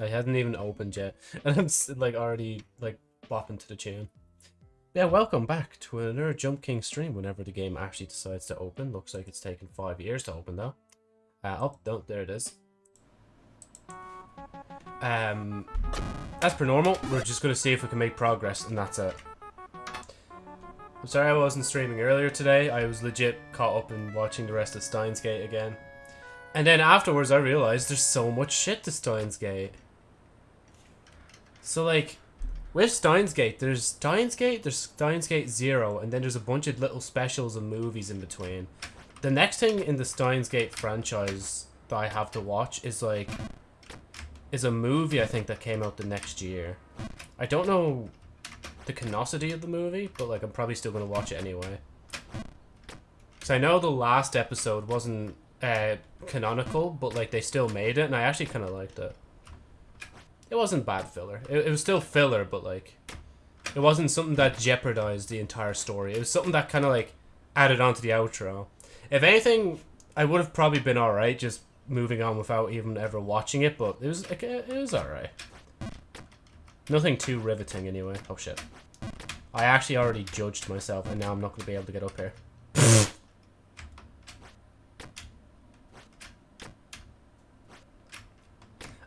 I hadn't even opened yet, and I'm like already like bopping to the tune. Yeah, welcome back to another Jump King stream. Whenever the game actually decides to open, looks like it's taken five years to open though. Uh, oh, no, there it is. Um, as per normal, we're just gonna see if we can make progress, and that's it. I'm sorry I wasn't streaming earlier today. I was legit caught up in watching the rest of Steins Gate again. And then afterwards I realized there's so much shit to Steins Gate. So like, with Steins Gate, there's Steins Gate, there's Steins Gate Zero, and then there's a bunch of little specials and movies in between. The next thing in the Steins Gate franchise that I have to watch is like, is a movie I think that came out the next year. I don't know the canosity of the movie, but like I'm probably still gonna watch it anyway. Cause I know the last episode wasn't uh, canonical, but like they still made it, and I actually kind of liked it. It wasn't bad filler. It, it was still filler, but like it wasn't something that jeopardized the entire story. It was something that kind of like added on to the outro. If anything, I would have probably been alright just moving on without even ever watching it, but it was like, it was alright. Nothing too riveting anyway. Oh shit. I actually already judged myself and now I'm not going to be able to get up here.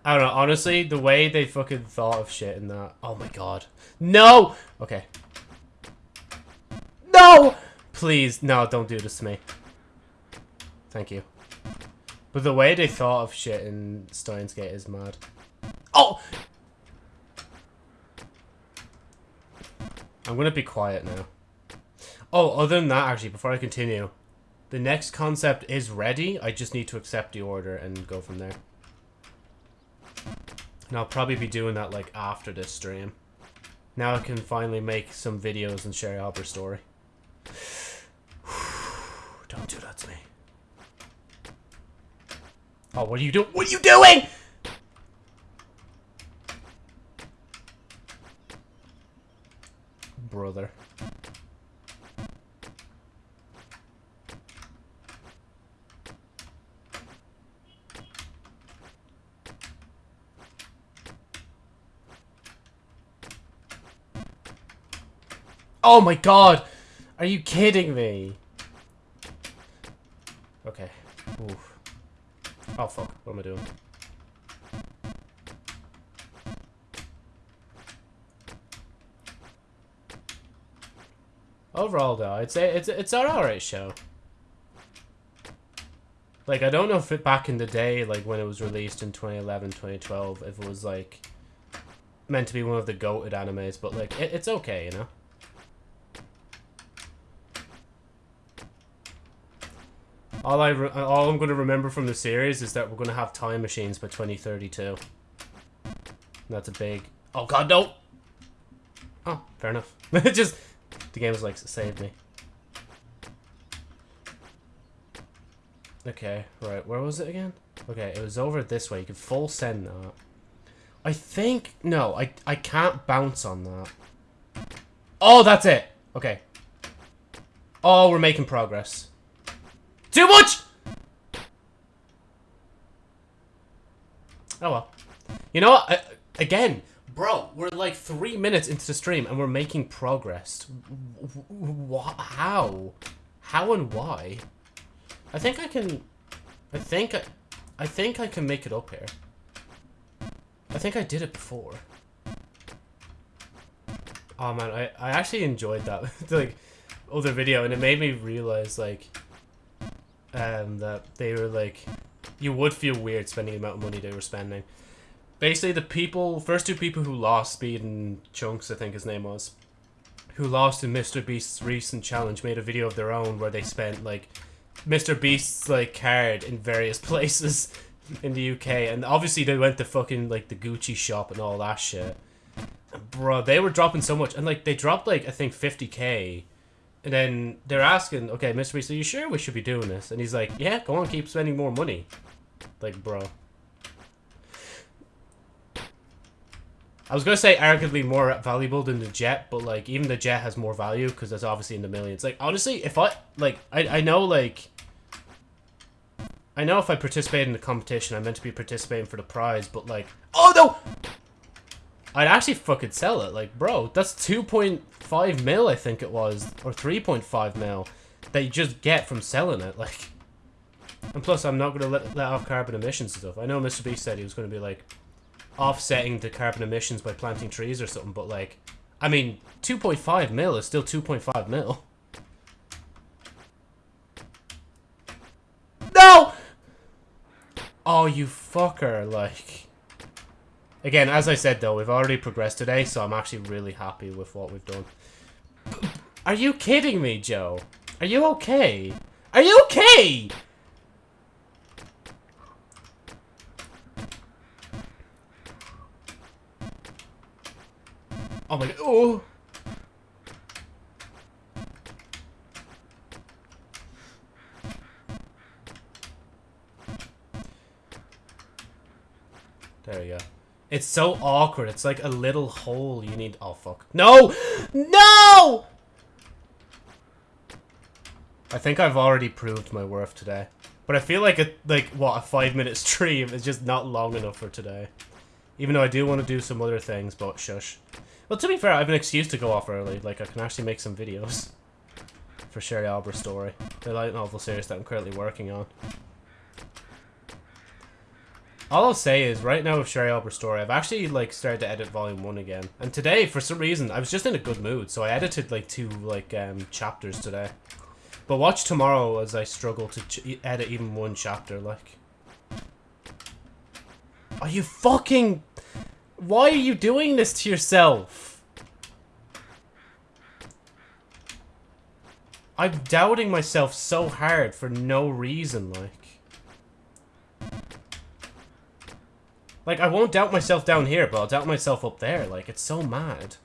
I don't know, honestly, the way they fucking thought of shit in that. Oh my god. No! Okay. No! Please, no, don't do this to me. Thank you. But the way they thought of shit in Steins Gate is mad. Oh! I'm gonna be quiet now. Oh, other than that, actually, before I continue, the next concept is ready. I just need to accept the order and go from there. And I'll probably be doing that, like, after this stream. Now I can finally make some videos and share Albert's story. Don't do that to me. Oh, what are you doing? What are you doing? Brother. Oh my god! Are you kidding me? Okay. Oof. Oh fuck, what am I doing? Overall though, I'd say it's it's an alright show. Like, I don't know if it back in the day, like when it was released in 2011, 2012, if it was like meant to be one of the goated animes, but like, it, it's okay, you know? All I re uh, all I'm gonna remember from the series is that we're gonna have time machines by 2032. That's a big. Oh God, no. Oh, fair enough. Just the game was like saved me. Okay, right. Where was it again? Okay, it was over this way. You could full send that. I think no. I I can't bounce on that. Oh, that's it. Okay. Oh, we're making progress. Too much! Oh well. You know what? I, again, bro, we're like three minutes into the stream and we're making progress. How? How and why? I think I can... I think I... I think I can make it up here. I think I did it before. Oh man, I, I actually enjoyed that like other video and it made me realize like um, that they were like, you would feel weird spending the amount of money they were spending. Basically, the people, first two people who lost Speed and Chunks, I think his name was, who lost in Mr. Beast's recent challenge, made a video of their own where they spent like Mr. Beast's like card in various places in the UK, and obviously they went to fucking like the Gucci shop and all that shit. Bro, they were dropping so much, and like they dropped like I think 50k and then they're asking, okay, Mr. Beast, are you sure we should be doing this? And he's like, yeah, go on, keep spending more money. Like, bro. I was going to say arguably more valuable than the jet, but, like, even the jet has more value because it's obviously in the millions. Like, honestly, if I, like, I, I know, like, I know if I participate in the competition, I'm meant to be participating for the prize, but like, oh no! I'd actually fucking sell it. Like, bro, that's 2.5 mil, I think it was, or 3.5 mil that you just get from selling it. Like, and plus, I'm not gonna let, let off carbon emissions and stuff. I know Mr. Beast said he was gonna be like offsetting the carbon emissions by planting trees or something, but like, I mean, 2.5 mil is still 2.5 mil. No! Oh, you fucker, like... Again, as I said though, we've already progressed today, so I'm actually really happy with what we've done. Are you kidding me, Joe? Are you okay? Are you okay? Oh my god. Oh! There we go. It's so awkward. It's like a little hole you need- Oh, fuck. No! No! I think I've already proved my worth today. But I feel like, a, like what, a five minute stream is just not long enough for today. Even though I do want to do some other things, but shush. Well, to be fair, I have an excuse to go off early. Like, I can actually make some videos for Sherry Albert's story. The light novel series that I'm currently working on. All I'll say is, right now with Sherry Albert's story, I've actually, like, started to edit Volume 1 again. And today, for some reason, I was just in a good mood, so I edited, like, two, like, um, chapters today. But watch tomorrow as I struggle to edit even one chapter, like. Are you fucking... Why are you doing this to yourself? I'm doubting myself so hard for no reason, like. Like, I won't doubt myself down here, but I'll doubt myself up there. Like, it's so mad.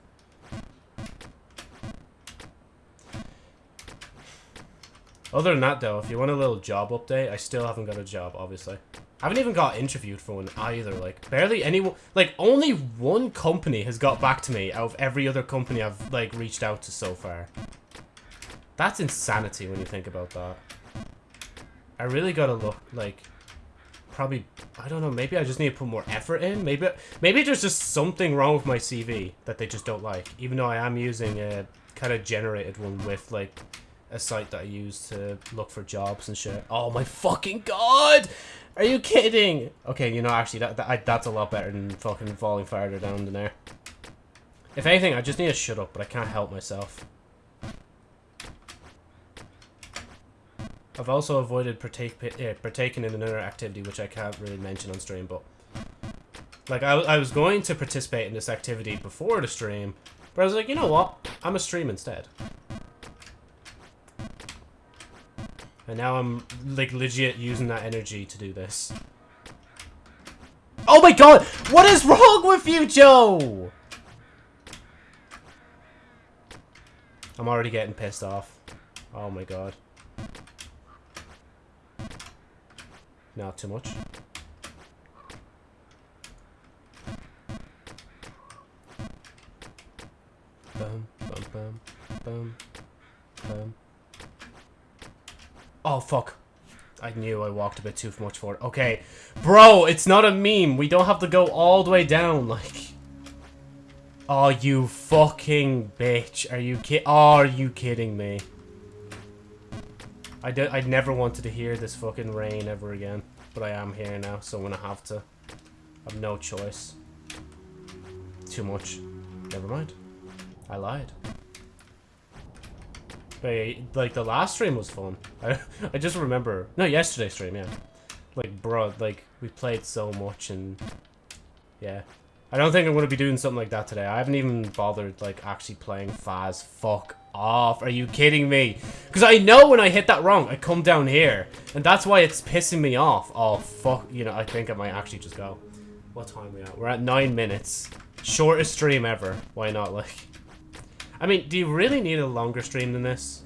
Other than that, though, if you want a little job update, I still haven't got a job, obviously. I haven't even got interviewed for one either. Like, barely anyone... Like, only one company has got back to me out of every other company I've, like, reached out to so far. That's insanity when you think about that. I really gotta look, like... Probably... I don't know, maybe I just need to put more effort in? Maybe maybe there's just something wrong with my CV that they just don't like. Even though I am using a kind of generated one with, like a site that I use to look for jobs and shit. Oh my fucking god! Are you kidding? Okay, you know, actually, that, that I, that's a lot better than fucking falling farther down than there. If anything, I just need to shut up, but I can't help myself. I've also avoided partake, partaking in another activity, which I can't really mention on stream, but... Like, I, I was going to participate in this activity before the stream, but I was like, you know what? I'm a stream instead. And now I'm, like, legit using that energy to do this. Oh my god! What is wrong with you, Joe? I'm already getting pissed off. Oh my god. Not too much. Bum, bum, bum, bum, bum. Oh, fuck. I knew I walked a bit too much forward. Okay. Bro, it's not a meme. We don't have to go all the way down, like... Oh, you fucking bitch. Are you ki- Are you kidding me? I, did, I never wanted to hear this fucking rain ever again. But I am here now, so I'm gonna have to. I have no choice. Too much. Never mind. I lied. But, like, the last stream was fun. I, I just remember... No, yesterday's stream, yeah. Like, bro, like, we played so much and... Yeah. I don't think I'm going to be doing something like that today. I haven't even bothered, like, actually playing Faz. Fuck off. Are you kidding me? Because I know when I hit that wrong, I come down here. And that's why it's pissing me off. Oh, fuck. You know, I think I might actually just go. What time are we at? We're at nine minutes. Shortest stream ever. Why not, like... I mean, do you really need a longer stream than this?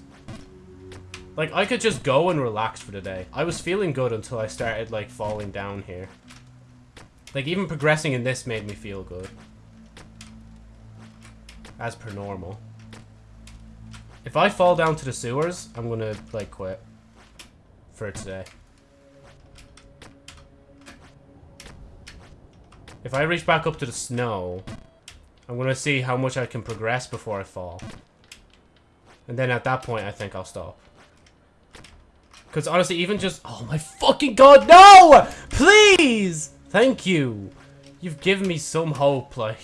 Like, I could just go and relax for the day. I was feeling good until I started, like, falling down here. Like, even progressing in this made me feel good. As per normal. If I fall down to the sewers, I'm gonna, like, quit. For today. If I reach back up to the snow, I'm gonna see how much I can progress before I fall. And then at that point, I think I'll stop. Because honestly, even just... Oh my fucking god, no! Please! Thank you! You've given me some hope, like...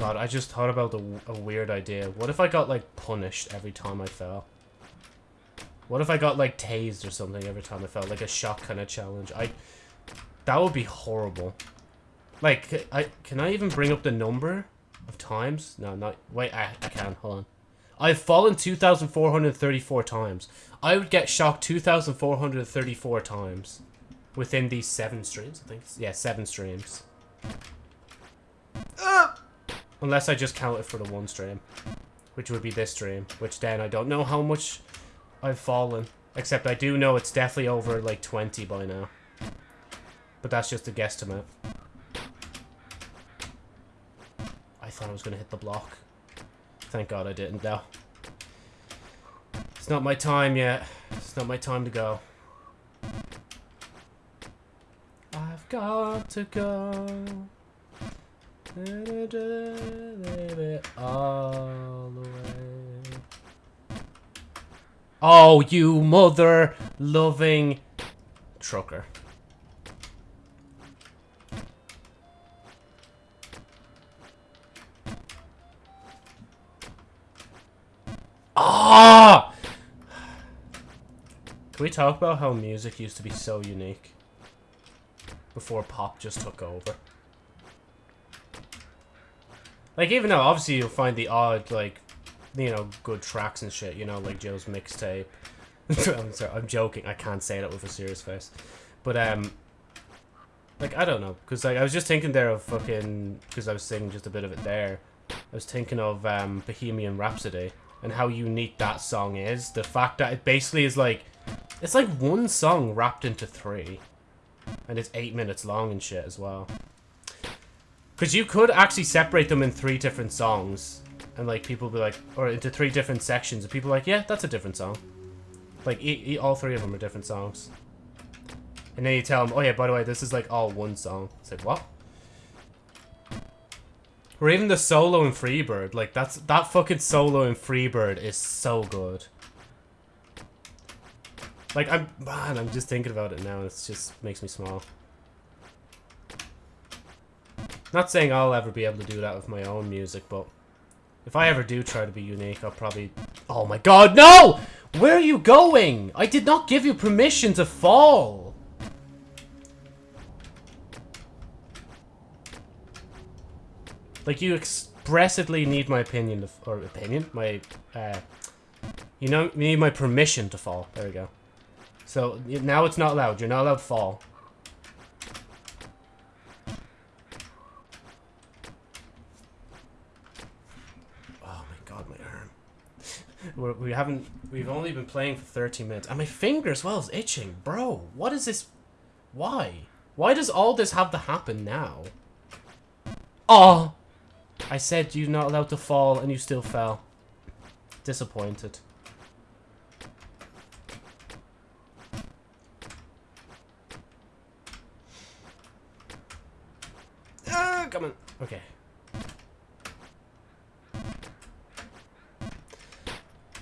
God, I just thought about a, a weird idea. What if I got, like, punished every time I fell? What if I got, like, tased or something every time I fell? Like a shock kind of challenge. I... That would be horrible. Like, I can I even bring up the number of times? No, not... Wait, I, I can. Hold on. I've fallen 2,434 times. I would get shocked 2,434 times within these seven streams, I think. Yeah, seven streams. Unless I just count it for the one stream. Which would be this stream. Which then I don't know how much I've fallen. Except I do know it's definitely over like 20 by now. But that's just a guesstimate. I thought I was going to hit the block. Thank God I didn't though. It's not my time yet. It's not my time to go. I've got to go. All the way. Oh, you mother loving trucker. Ah! Can we talk about how music used to be so unique? Before pop just took over. Like, even though obviously you'll find the odd, like, you know, good tracks and shit, you know, like Joe's mixtape. I'm sorry, I'm joking. I can't say that with a serious face. But, um, like, I don't know. Because, like, I was just thinking there of fucking, because I was singing just a bit of it there. I was thinking of, um, Bohemian Rhapsody and how unique that song is. The fact that it basically is like, it's like one song wrapped into three. And it's eight minutes long and shit as well. Because you could actually separate them in three different songs. And like people be like, or into three different sections. And people like, yeah, that's a different song. Like e e all three of them are different songs. And then you tell them, oh yeah, by the way, this is like all one song. It's like, what? Or even the solo in Freebird. Like, that's that fucking solo in Freebird is so good. Like, I'm, man, I'm just thinking about it now. It just makes me smile. Not saying I'll ever be able to do that with my own music, but if I ever do try to be unique, I'll probably... Oh my god, no! Where are you going? I did not give you permission to fall. Like, you expressly need my opinion, or opinion? My, uh... You know, you need my permission to fall. There we go. So, now it's not allowed. You're not allowed to fall. We're, we haven't. We've only been playing for 30 minutes, and my finger as well is itching, bro. What is this? Why? Why does all this have to happen now? Oh, I said you're not allowed to fall, and you still fell. Disappointed. Ah, come on. Okay.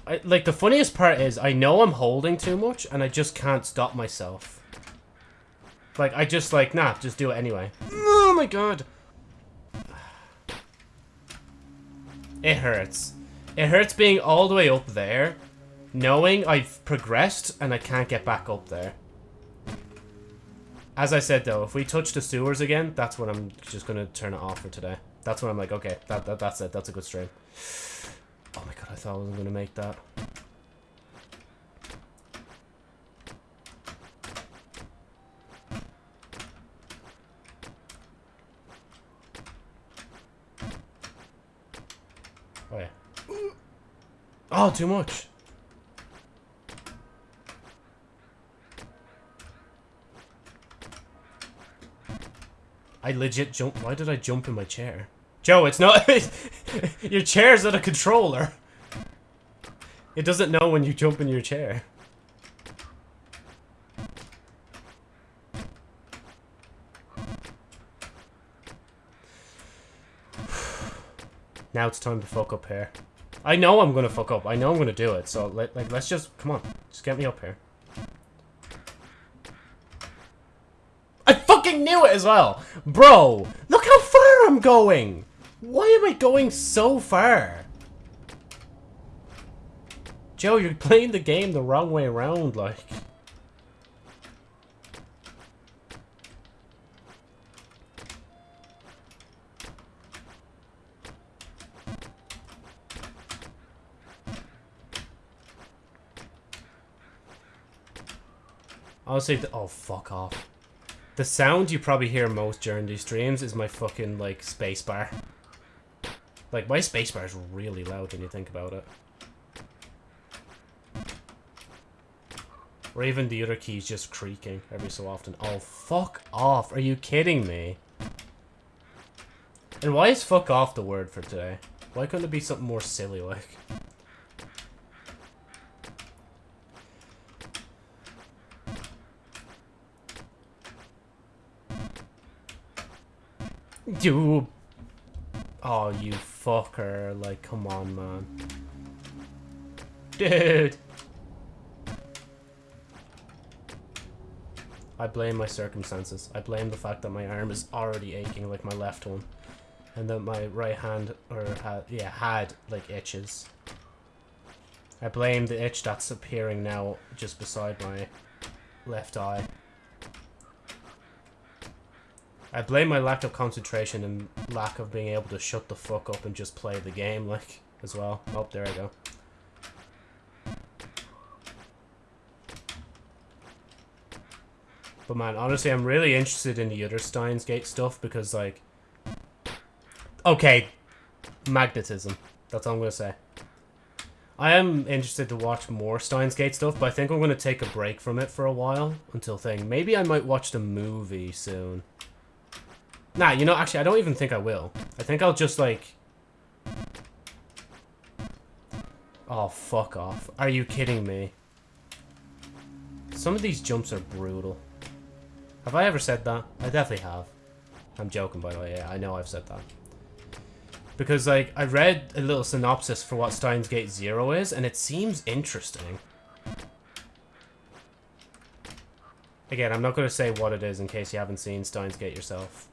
I, like, the funniest part is, I know I'm holding too much, and I just can't stop myself. Like, I just, like, nah, just do it anyway. Oh my god! It hurts. It hurts being all the way up there, knowing I've progressed, and I can't get back up there. As I said, though, if we touch the sewers again, that's when I'm just gonna turn it off for today. That's when I'm like, okay, that, that that's it. That's a good stream. Oh my god, I thought I wasn't gonna make that. Oh yeah. Oh, too much. I legit jump. Why did I jump in my chair? Joe, it's not... your chair's not a controller. It doesn't know when you jump in your chair. now it's time to fuck up here. I know I'm gonna fuck up. I know I'm gonna do it. So, let, like, let's just... Come on. Just get me up here. I fucking knew it as well! Bro, look how far I'm going! Why am I going so far? Joe, you're playing the game the wrong way around, like. Honestly, oh, fuck off. The sound you probably hear most during these streams is my fucking, like, spacebar. Like, my spacebar is really loud when you think about it. Or even the other keys just creaking every so often. Oh, fuck off. Are you kidding me? And why is fuck off the word for today? Why couldn't it be something more silly like? You... Oh, you fucker. Like, come on, man. Dude! I blame my circumstances. I blame the fact that my arm is already aching like my left one. And that my right hand, or had, yeah, had like itches. I blame the itch that's appearing now just beside my left eye. I blame my lack of concentration and lack of being able to shut the fuck up and just play the game, like, as well. Oh, there I go. But man, honestly, I'm really interested in the other Steins Gate stuff because, like... Okay. Magnetism. That's all I'm going to say. I am interested to watch more Steins Gate stuff, but I think I'm going to take a break from it for a while until thing. Maybe I might watch the movie soon. Nah, you know, actually, I don't even think I will. I think I'll just, like... Oh, fuck off. Are you kidding me? Some of these jumps are brutal. Have I ever said that? I definitely have. I'm joking, by the way. Yeah, I know I've said that. Because, like, I read a little synopsis for what Steins Gate Zero is, and it seems interesting. Again, I'm not going to say what it is in case you haven't seen Steins Gate yourself.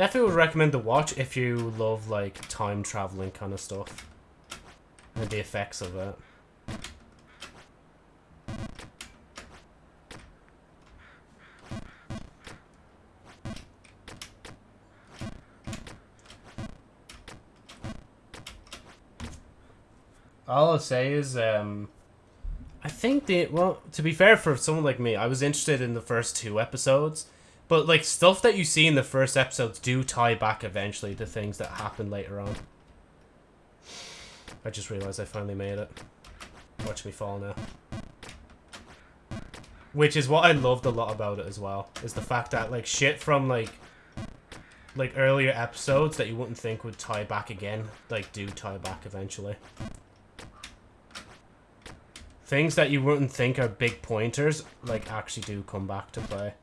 Definitely would recommend to watch if you love, like, time traveling kind of stuff. And the effects of it. All I'll say is, um, I think the well, to be fair for someone like me, I was interested in the first two episodes, but like stuff that you see in the first episodes do tie back eventually to things that happen later on. I just realized I finally made it. Watch me fall now. Which is what I loved a lot about it as well, is the fact that like shit from like like earlier episodes that you wouldn't think would tie back again, like do tie back eventually. Things that you wouldn't think are big pointers, like, actually do come back to play.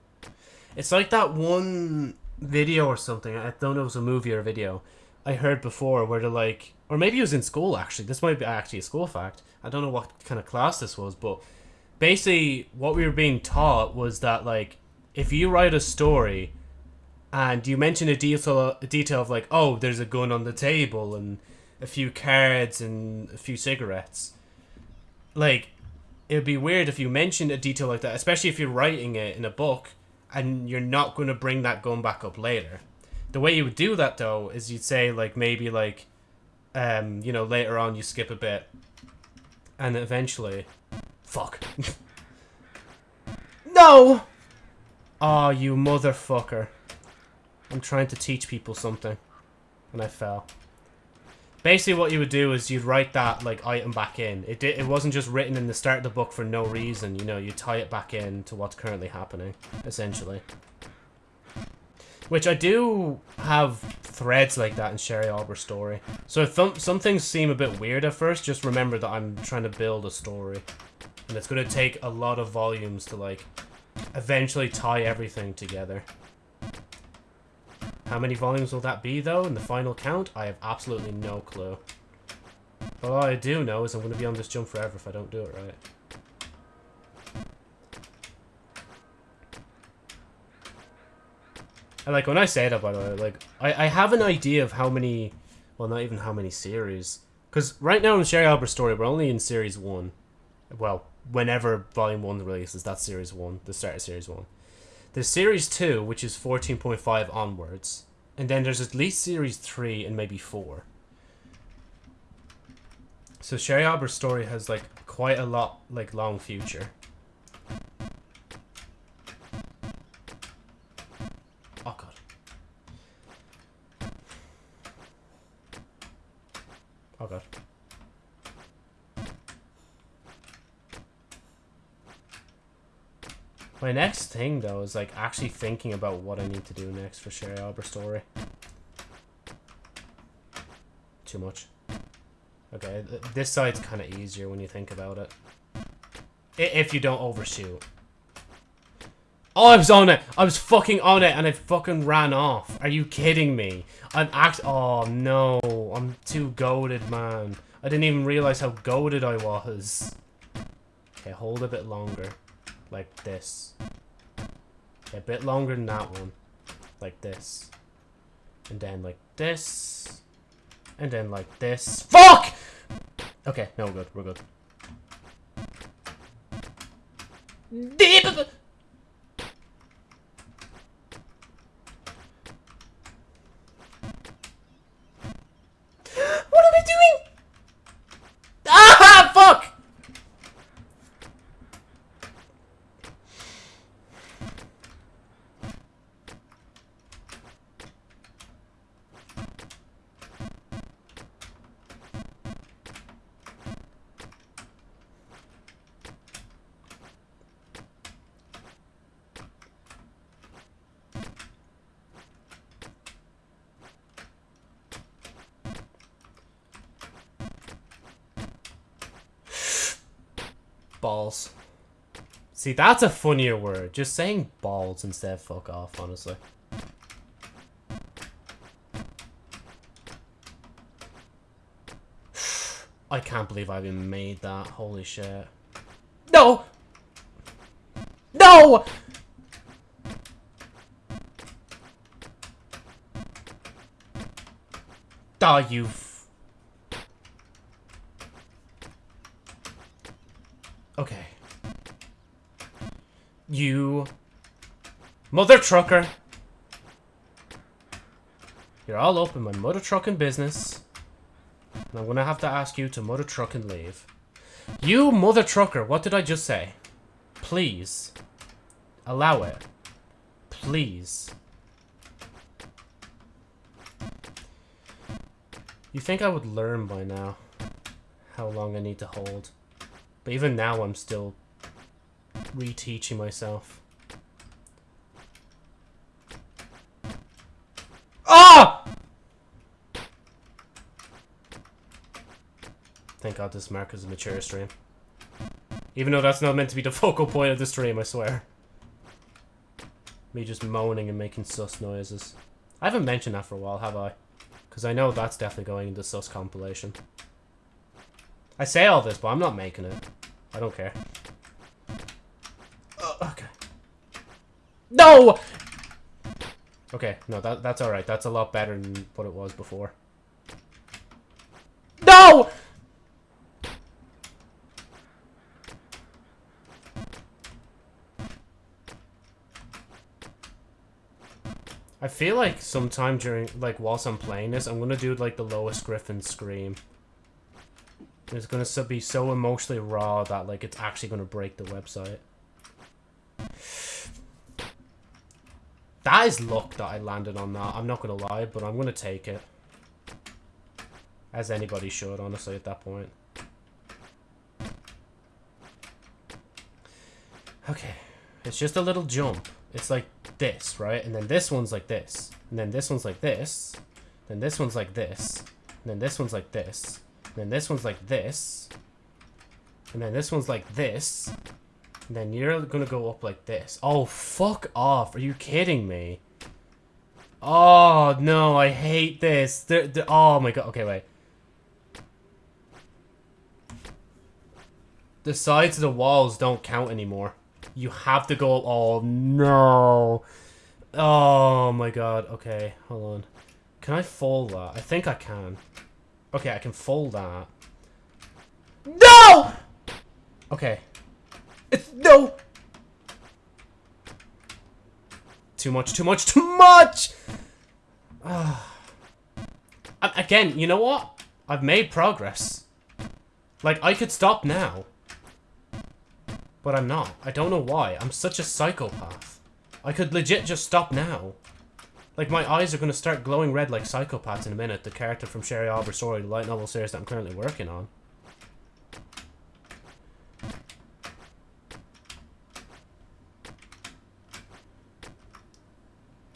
It's like that one video or something, I don't know if it was a movie or a video, I heard before where they're like, or maybe it was in school actually, this might be actually a school fact, I don't know what kind of class this was, but basically what we were being taught was that like, if you write a story and you mention a detail, a detail of like, oh, there's a gun on the table and a few cards and a few cigarettes, like it would be weird if you mentioned a detail like that, especially if you're writing it in a book and you're not going to bring that gun back up later. The way you would do that though is you'd say like maybe like, um, you know, later on you skip a bit, and eventually, fuck. no. Oh, you motherfucker! I'm trying to teach people something, and I fell basically what you would do is you'd write that like item back in. It did, it wasn't just written in the start of the book for no reason. You know, you tie it back in to what's currently happening, essentially. Which I do have threads like that in Sherry Albert's story. So if th some things seem a bit weird at first, just remember that I'm trying to build a story. And it's going to take a lot of volumes to, like, eventually tie everything together. How many volumes will that be, though, in the final count? I have absolutely no clue. But all I do know is I'm going to be on this jump forever if I don't do it right. And like when I say that, by the way, like I, I have an idea of how many, well, not even how many series, because right now in Sherry Albert's story, we're only in series one. Well, whenever Volume One releases, that's Series One, the start of Series One. There's Series Two, which is fourteen point five onwards, and then there's at least Series Three and maybe four. So Sherry Arbor's story has like quite a lot like long future. Though like actually thinking about what I need to do next for Sherry Albert's story. Too much. Okay, th this side's kind of easier when you think about it. I if you don't overshoot. Oh, I was on it! I was fucking on it and it fucking ran off. Are you kidding me? I'm act- Oh, no. I'm too goaded, man. I didn't even realize how goaded I was. Okay, hold a bit longer. Like this. A bit longer than that one. Like this. And then like this. And then like this. FUCK! Okay, no, we're good. We're good. Mm. What are we doing? Ah, fuck! Balls. See, that's a funnier word. Just saying balls instead of fuck off, honestly. I can't believe I even made that. Holy shit. No! No! You... f- Okay. You... Mother trucker! You're all up in my mother trucking business. And I'm gonna have to ask you to mother truck and leave. You mother trucker, what did I just say? Please. Allow it. Please. You think I would learn by now how long I need to hold. But even now I'm still reteaching myself. Ah! Thank God this mark is a mature stream. Even though that's not meant to be the focal point of the stream, I swear. Me just moaning and making sus noises. I haven't mentioned that for a while, have I? Because I know that's definitely going into sus compilation. I say all this, but I'm not making it. I don't care. Uh, okay. No! Okay, no, that that's alright. That's a lot better than what it was before. No! I feel like sometime during, like, whilst I'm playing this, I'm gonna do, like, the lowest Griffin scream. It's gonna be so emotionally raw that, like, it's actually gonna break the website. That is luck that I landed on that. I'm not gonna lie, but I'm gonna take it. As anybody should, honestly, at that point. Okay. It's just a little jump. It's like this, right? And then this one's like this. And then this one's like this. Then this one's like this. And then this one's like this. And then this one's like this. And then this one's like this. Then you're gonna go up like this. Oh, fuck off. Are you kidding me? Oh, no, I hate this. They're, they're, oh my god. Okay, wait. The sides of the walls don't count anymore. You have to go... Oh, no. Oh, my God. Okay, hold on. Can I fold that? I think I can. Okay, I can fold that. No! Okay. It's... No! Too much, too much, too much! Ah. Again, you know what? I've made progress. Like, I could stop now. But I'm not. I don't know why. I'm such a psychopath. I could legit just stop now. Like, my eyes are going to start glowing red like psychopaths in a minute. The character from Sherry Albert story, the light novel series that I'm currently working on.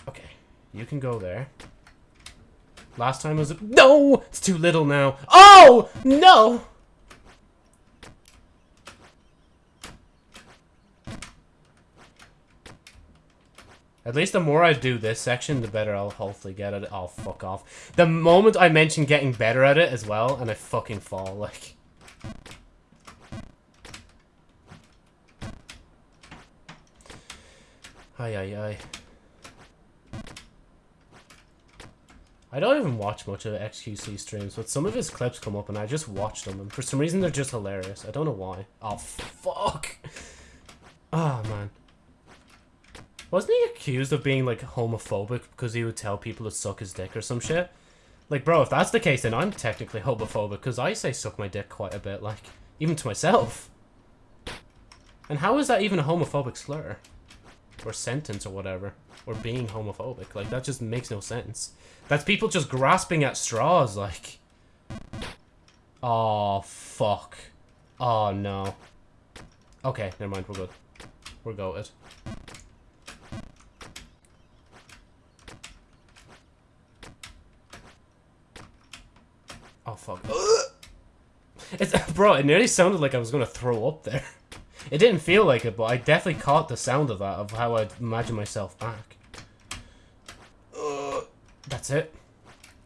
Okay. You can go there. Last time was... No! It's too little now. Oh! No! At least the more I do this section, the better I'll hopefully get at it. Oh, fuck off. The moment I mention getting better at it as well, and I fucking fall, like... Ay, ay, ay. I don't even watch much of XQC streams, but some of his clips come up and I just watch them, and for some reason they're just hilarious. I don't know why. Oh, fuck! Oh, man. Wasn't he accused of being, like, homophobic because he would tell people to suck his dick or some shit? Like, bro, if that's the case, then I'm technically homophobic because I say suck my dick quite a bit, like, even to myself. And how is that even a homophobic slur? Or sentence or whatever? Or being homophobic? Like, that just makes no sense. That's people just grasping at straws, like... Oh, fuck. Oh, no. Okay, never mind, we're good. We're goated. Oh, fuck. It's, bro, it nearly sounded like I was to throw up there. It didn't feel like it, but I definitely caught the sound of that, of how I'd imagine myself back. Uh, that's it?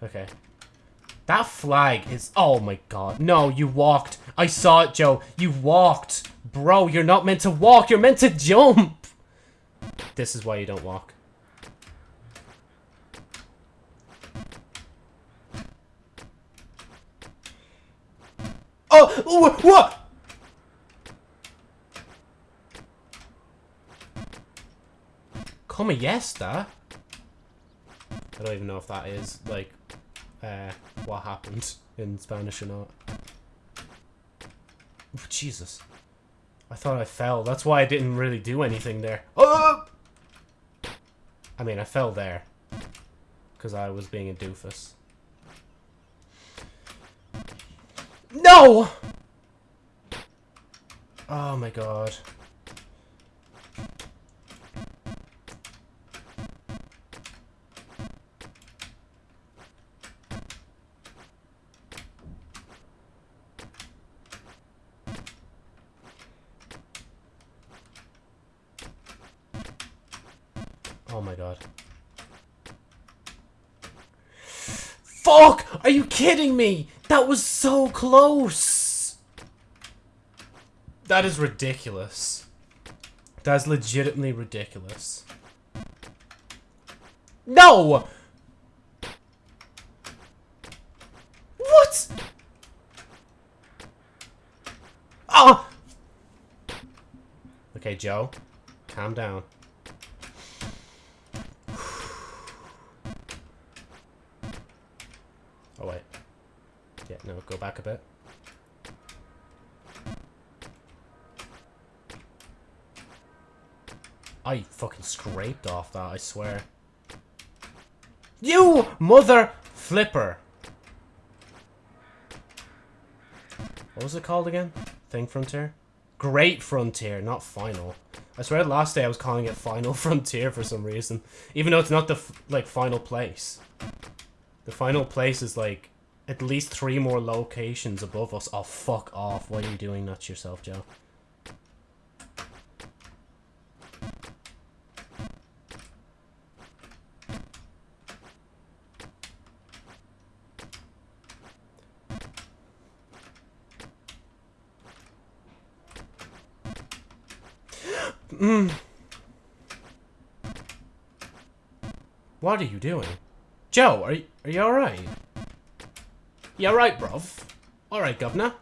Okay. That flag is... Oh my god. No, you walked. I saw it, Joe. You walked. Bro, you're not meant to walk. You're meant to jump. This is why you don't walk. Oh, what? Come yesta? I don't even know if that is, like, uh, what happened in Spanish or not. Oh, Jesus. I thought I fell. That's why I didn't really do anything there. Oh! I mean, I fell there. Because I was being a doofus. No! Oh my god. Kidding me? That was so close! That is ridiculous. That is legitimately ridiculous. No! What? Ah! Okay, Joe. Calm down. Oh, wait. Yeah, no, go back a bit. I fucking scraped off that, I swear. You mother flipper! What was it called again? Thing Frontier? Great Frontier, not Final. I swear last day I was calling it Final Frontier for some reason. Even though it's not the, like, final place. The final place is like at least three more locations above us. Oh, fuck off. Why are you doing that yourself, Joe? Mm. What are you doing? Joe, are you, are you alright? You alright, bruv? Alright, governor.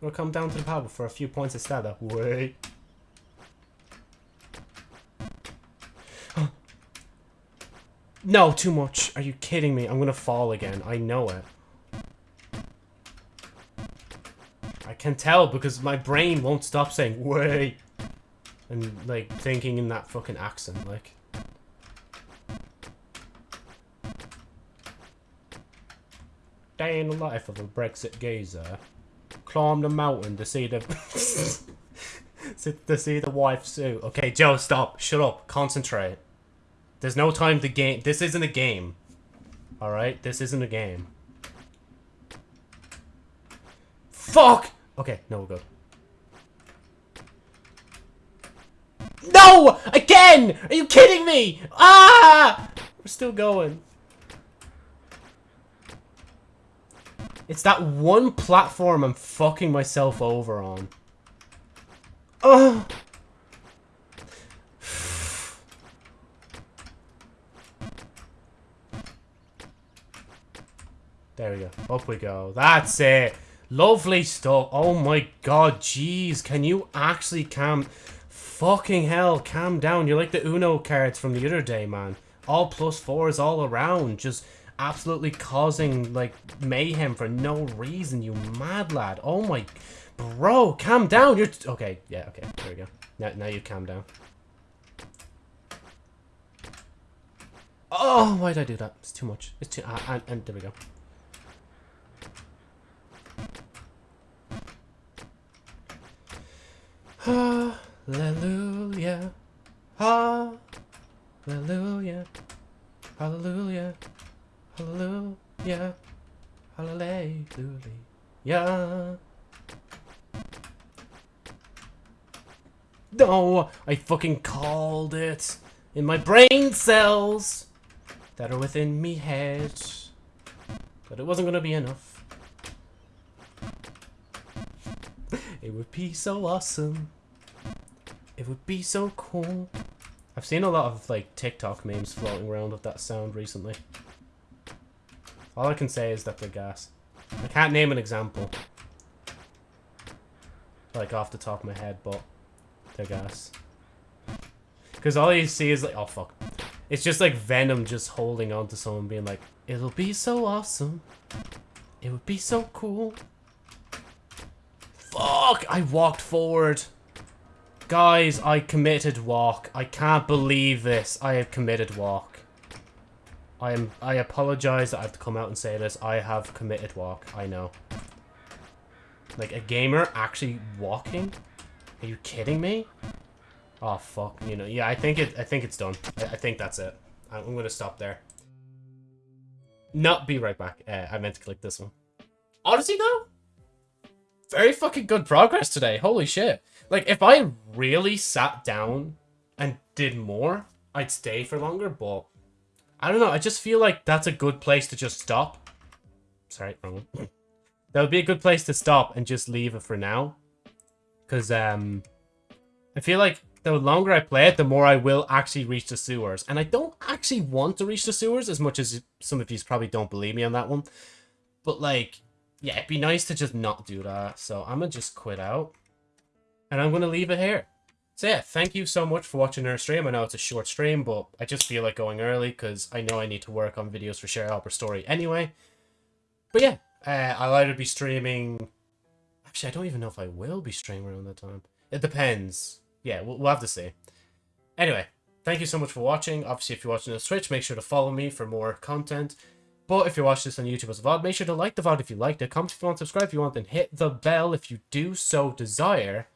We'll come down to the pub for a few points of status. Wait. no, too much. Are you kidding me? I'm gonna fall again. I know it. I can tell because my brain won't stop saying, wait. And, like, thinking in that fucking accent, like. Day in the life of a Brexit gazer. Climb the mountain to see the... to see the wife suit. Okay, Joe, stop. Shut up. Concentrate. There's no time to game. This isn't a game. Alright? This isn't a game. Fuck! Okay, no, we're good. No! Again! Are you kidding me? Ah! We're still going. It's that one platform I'm fucking myself over on. Oh! There we go. Up we go. That's it. Lovely stuff. Oh my god, jeez. Can you actually calm... Fucking hell, calm down. You're like the Uno cards from the other day, man. All plus fours all around. Just absolutely causing, like, mayhem for no reason, you mad lad. Oh my... Bro, calm down. You're... okay, yeah, okay. There we go. Now, now you calm down. Oh, why did I do that? It's too much. It's too... Uh, and, and there we go. Hallelujah. Hallelujah. Hallelujah. Hallelujah. Hallelujah. No, I fucking called it in my brain cells that are within me head. But it wasn't gonna be enough. It would be so awesome. It would be so cool. I've seen a lot of like TikTok memes floating around with that sound recently. All I can say is that they're gas. I can't name an example. Like off the top of my head, but they're gas. Because all you see is like, oh fuck. It's just like Venom just holding on to someone being like, it'll be so awesome. It would be so cool. Fuck, I walked forward. Guys, I committed walk. I can't believe this. I have committed walk. I am. I apologize that I have to come out and say this. I have committed walk. I know. Like, a gamer actually walking? Are you kidding me? Oh, fuck. You know, yeah, I think it. I think it's done. I, I think that's it. I'm, I'm gonna stop there. Not be right back. Uh, I meant to click this one. Odyssey, though? Very fucking good progress today. Holy shit. Like, if I really sat down and did more, I'd stay for longer, but... I don't know, I just feel like that's a good place to just stop. Sorry, wrong one. that would be a good place to stop and just leave it for now. Because, um... I feel like the longer I play it, the more I will actually reach the sewers. And I don't actually want to reach the sewers as much as some of you probably don't believe me on that one. But, like, yeah, it'd be nice to just not do that. So I'm going to just quit out. And I'm going to leave it here. So yeah, thank you so much for watching our stream. I know it's a short stream, but I just feel like going early because I know I need to work on videos for Share Hopper Story anyway. But yeah, uh, I'll either be streaming... Actually, I don't even know if I will be streaming around that time. It depends. Yeah, we'll, we'll have to see. Anyway, thank you so much for watching. Obviously, if you're watching on Twitch, make sure to follow me for more content. But if you're watching this on YouTube as a VOD, make sure to like the VOD if you liked it, comment if you want, subscribe if you want, and hit the bell if you do so desire.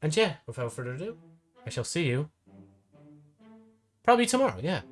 And yeah, without further ado, I shall see you probably tomorrow, yeah.